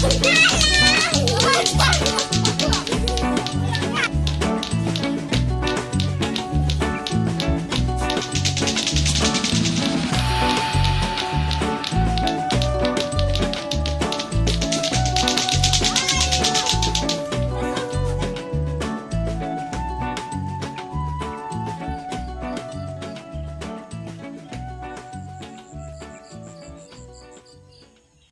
Ah!